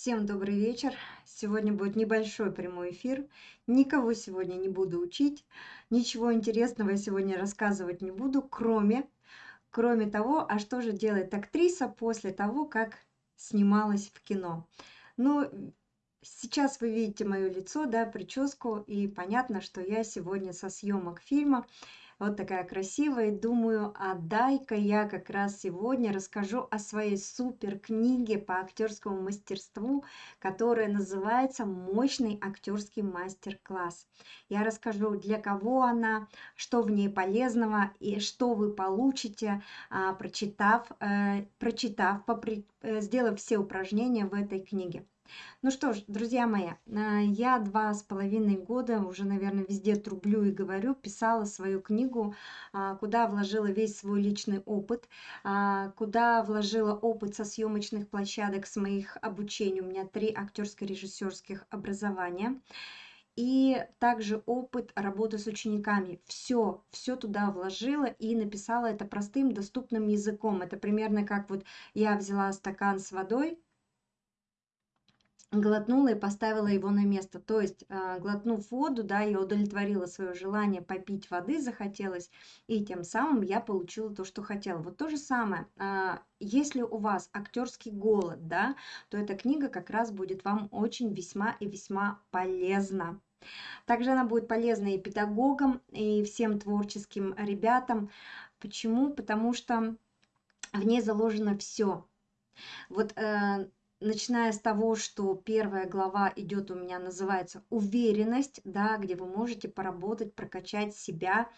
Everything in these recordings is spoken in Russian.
Всем добрый вечер. Сегодня будет небольшой прямой эфир. Никого сегодня не буду учить. Ничего интересного я сегодня рассказывать не буду, кроме, кроме того, а что же делает актриса после того, как снималась в кино. Ну, сейчас вы видите мое лицо, да, прическу, и понятно, что я сегодня со съемок фильма вот такая красивая. думаю, а дай-ка я как раз сегодня расскажу о своей супер книге по актерскому мастерству, которая называется «Мощный актерский мастер-класс». Я расскажу, для кого она, что в ней полезного и что вы получите, а, прочитав, э, прочитав, э, сделав все упражнения в этой книге. Ну что ж, друзья мои, а, я два с половиной года, уже, наверное, везде трублю и говорю, писала свою книгу, а, куда вложила весь свой личный опыт, а, куда вложила опыт со съемочных площадок, с моих обучений. У меня три актерско-режиссерских образования и также опыт работы с учениками. Все, все туда вложила и написала это простым, доступным языком. Это примерно как вот я взяла стакан с водой, глотнула и поставила его на место. То есть, а, глотнув воду, да, я удовлетворила свое желание попить воды, захотелось, и тем самым я получила то, что хотела. Вот то же самое, а, если у вас актерский голод, да, то эта книга как раз будет вам очень весьма и весьма полезна. Также она будет полезна и педагогам, и всем творческим ребятам. Почему? Потому что в ней заложено все. Вот э, начиная с того, что первая глава идет у меня, называется «Уверенность», да, где вы можете поработать, прокачать себя,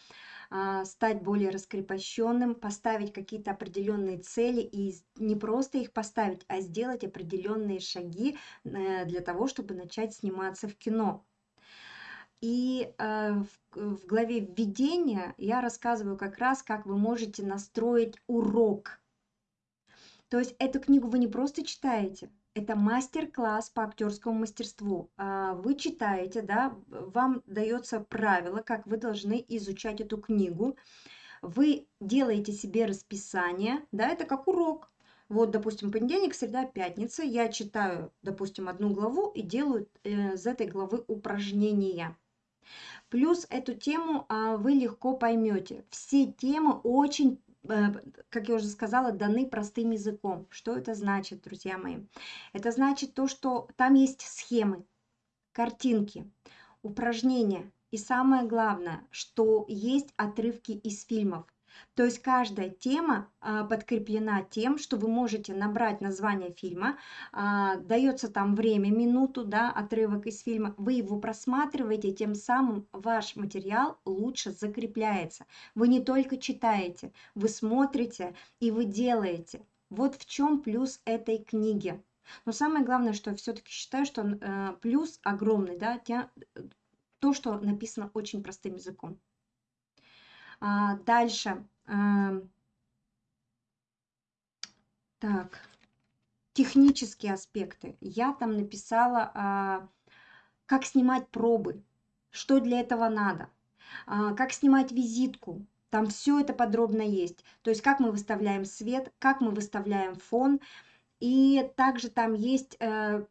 а, стать более раскрепощенным, поставить какие-то определенные цели и не просто их поставить, а сделать определенные шаги э, для того, чтобы начать сниматься в кино. И э, в главе введения я рассказываю как раз, как вы можете настроить урок – то есть эту книгу вы не просто читаете, это мастер-класс по актерскому мастерству. А, вы читаете, да, вам дается правило, как вы должны изучать эту книгу. Вы делаете себе расписание, да, это как урок. Вот, допустим, понедельник, среда, пятница. Я читаю, допустим, одну главу и делаю э, из этой главы упражнения. Плюс эту тему а, вы легко поймете. Все темы очень как я уже сказала, даны простым языком. Что это значит, друзья мои? Это значит то, что там есть схемы, картинки, упражнения. И самое главное, что есть отрывки из фильмов. То есть каждая тема а, подкреплена тем, что вы можете набрать название фильма, а, дается там время, минуту, да, отрывок из фильма, вы его просматриваете, тем самым ваш материал лучше закрепляется. Вы не только читаете, вы смотрите и вы делаете. Вот в чем плюс этой книги. Но самое главное, что я все-таки считаю, что э, плюс огромный, да, те, то, что написано очень простым языком. А, дальше. А, так. Технические аспекты. Я там написала, а, как снимать пробы, что для этого надо, а, как снимать визитку. Там все это подробно есть. То есть как мы выставляем свет, как мы выставляем фон. И также там есть э,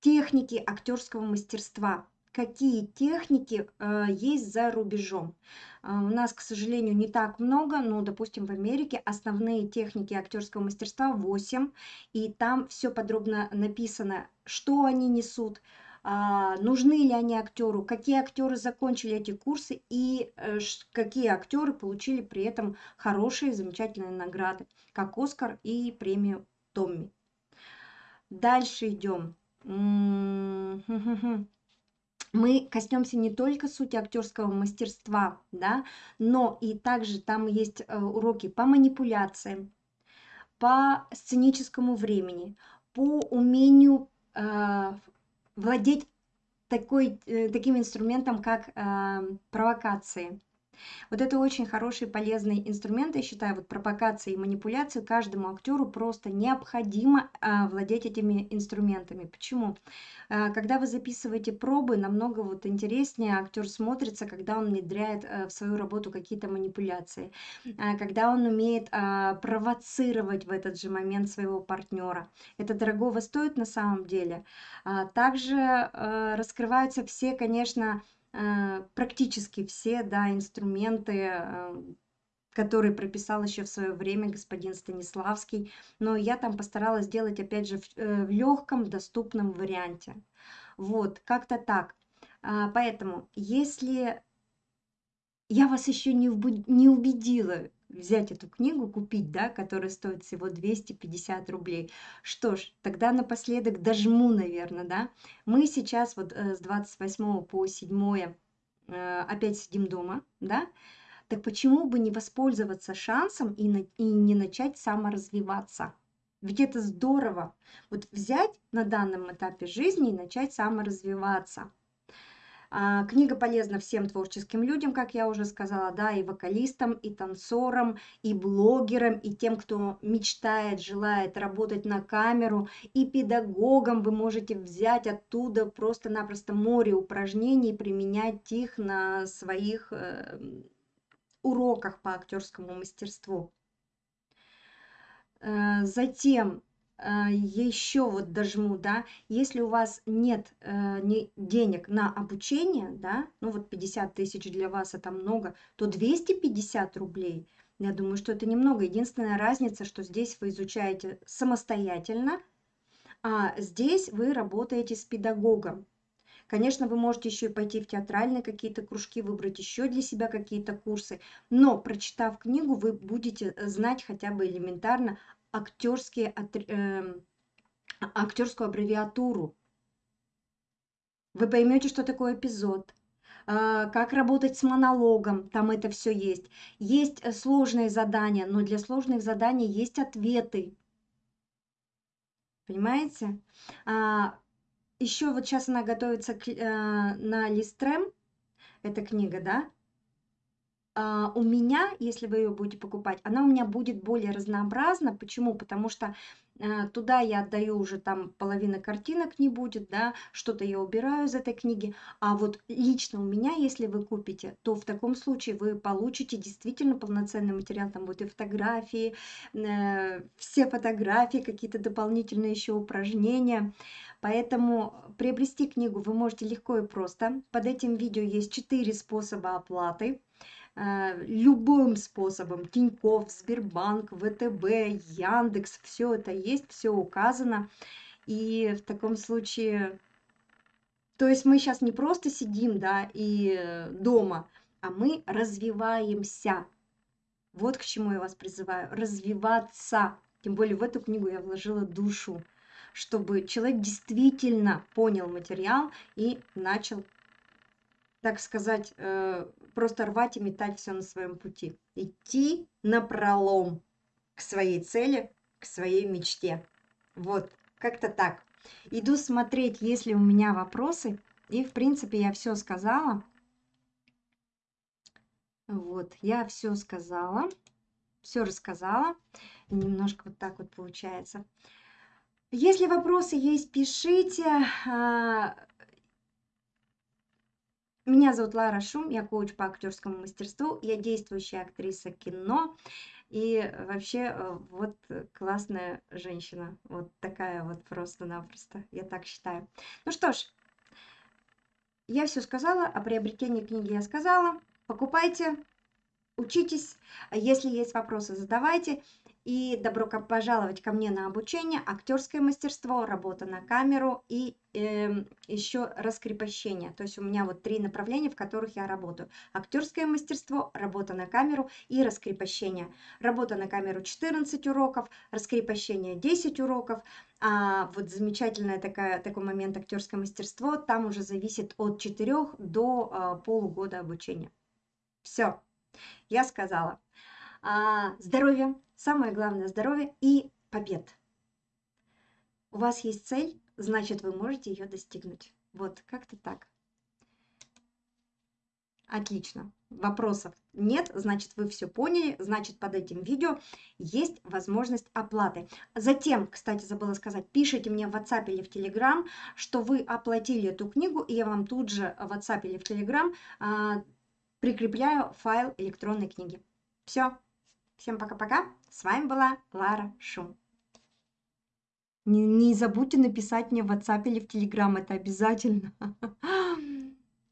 техники актерского мастерства какие техники э, есть за рубежом. Э, у нас, к сожалению, не так много, но, допустим, в Америке основные техники актерского мастерства 8, и там все подробно написано, что они несут, а, нужны ли они актеру, какие актеры закончили эти курсы и э, какие актеры получили при этом хорошие, замечательные награды, как Оскар и премию Томми. Дальше идем мы коснемся не только сути актерского мастерства, да, но и также там есть э, уроки по манипуляциям, по сценическому времени, по умению э, владеть такой, э, таким инструментом, как э, провокации. Вот это очень хороший, полезный инструмент, я считаю, вот пропагация и манипуляция каждому актеру просто необходимо а, владеть этими инструментами. Почему? А, когда вы записываете пробы, намного вот интереснее актер смотрится, когда он внедряет а, в свою работу какие-то манипуляции, а, когда он умеет а, провоцировать в этот же момент своего партнера. Это дорогого стоит на самом деле. А, также а, раскрываются все, конечно, практически все, да, инструменты, э, которые прописал еще в свое время господин Станиславский, но я там постаралась сделать, опять же, в, э, в легком, доступном варианте. Вот, как-то так. А, поэтому, если я вас еще не, не убедила взять эту книгу, купить, да, которая стоит всего 250 рублей. Что ж, тогда напоследок дожму, наверное, да. Мы сейчас вот э, с 28 по 7 э, опять сидим дома, да, так почему бы не воспользоваться шансом и, на, и не начать саморазвиваться? Ведь это здорово. Вот взять на данном этапе жизни и начать саморазвиваться. А, книга полезна всем творческим людям, как я уже сказала, да, и вокалистам, и танцорам, и блогерам, и тем, кто мечтает, желает работать на камеру, и педагогам вы можете взять оттуда просто-напросто море упражнений применять их на своих э, уроках по актерскому мастерству. Э, затем еще вот дожму, да, если у вас нет э, не, денег на обучение, да, ну вот 50 тысяч для вас это много, то 250 рублей, я думаю, что это немного. Единственная разница, что здесь вы изучаете самостоятельно, а здесь вы работаете с педагогом. Конечно, вы можете еще и пойти в театральные какие-то кружки, выбрать еще для себя какие-то курсы, но прочитав книгу, вы будете знать хотя бы элементарно актерские, э, актерскую аббревиатуру. Вы поймете, что такое эпизод, э, как работать с монологом, там это все есть. Есть э, сложные задания, но для сложных заданий есть ответы. Понимаете? А, еще вот сейчас она готовится к, э, на Листрем, эта книга, да? А, у меня, если вы ее будете покупать, она у меня будет более разнообразна. Почему? Потому что э, туда я отдаю уже там половина картинок не будет, да, что-то я убираю из этой книги. А вот лично у меня, если вы купите, то в таком случае вы получите действительно полноценный материал. Там будут и фотографии, э, все фотографии, какие-то дополнительные еще упражнения. Поэтому приобрести книгу вы можете легко и просто. Под этим видео есть четыре способа оплаты. Э, любым способом. Тиньков, Сбербанк, ВТБ, Яндекс, все это есть, все указано. И в таком случае, то есть мы сейчас не просто сидим, да, и э, дома, а мы развиваемся. Вот к чему я вас призываю. Развиваться. Тем более в эту книгу я вложила душу, чтобы человек действительно понял материал и начал так сказать, э, просто рвать и метать все на своем пути. Идти на пролом к своей цели, к своей мечте. Вот, как-то так. Иду смотреть, есть ли у меня вопросы. И, в принципе, я все сказала. Вот, я все сказала, все рассказала. Немножко вот так вот получается. Если вопросы есть, пишите. Меня зовут Лара Шум, я коуч по актерскому мастерству, я действующая актриса кино и вообще э, вот классная женщина, вот такая вот просто-напросто, я так считаю. Ну что ж, я все сказала, о приобретении книги я сказала, покупайте, учитесь, если есть вопросы, задавайте. И добро пожаловать ко мне на обучение, актерское мастерство, работа на камеру и э, еще раскрепощение. То есть у меня вот три направления, в которых я работаю. Актерское мастерство, работа на камеру и раскрепощение. Работа на камеру 14 уроков, раскрепощение 10 уроков. А вот замечательное такая, такой момент актерское мастерство, там уже зависит от 4 до а, полугода обучения. Все, я сказала. А, здоровья, Самое главное – здоровье и побед. У вас есть цель, значит, вы можете ее достигнуть. Вот, как-то так. Отлично. вопросов нет, значит, вы все поняли, значит, под этим видео есть возможность оплаты. Затем, кстати, забыла сказать, пишите мне в WhatsApp или в Telegram, что вы оплатили эту книгу, и я вам тут же в WhatsApp или в Telegram а, прикрепляю файл электронной книги. Все. Всем пока-пока. С вами была Лара Шум. Не, не забудьте написать мне в WhatsApp или в Telegram, это обязательно.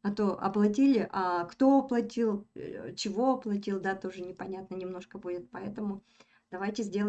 А то оплатили, а кто оплатил, э, чего оплатил, да, тоже непонятно немножко будет. Поэтому давайте сделаем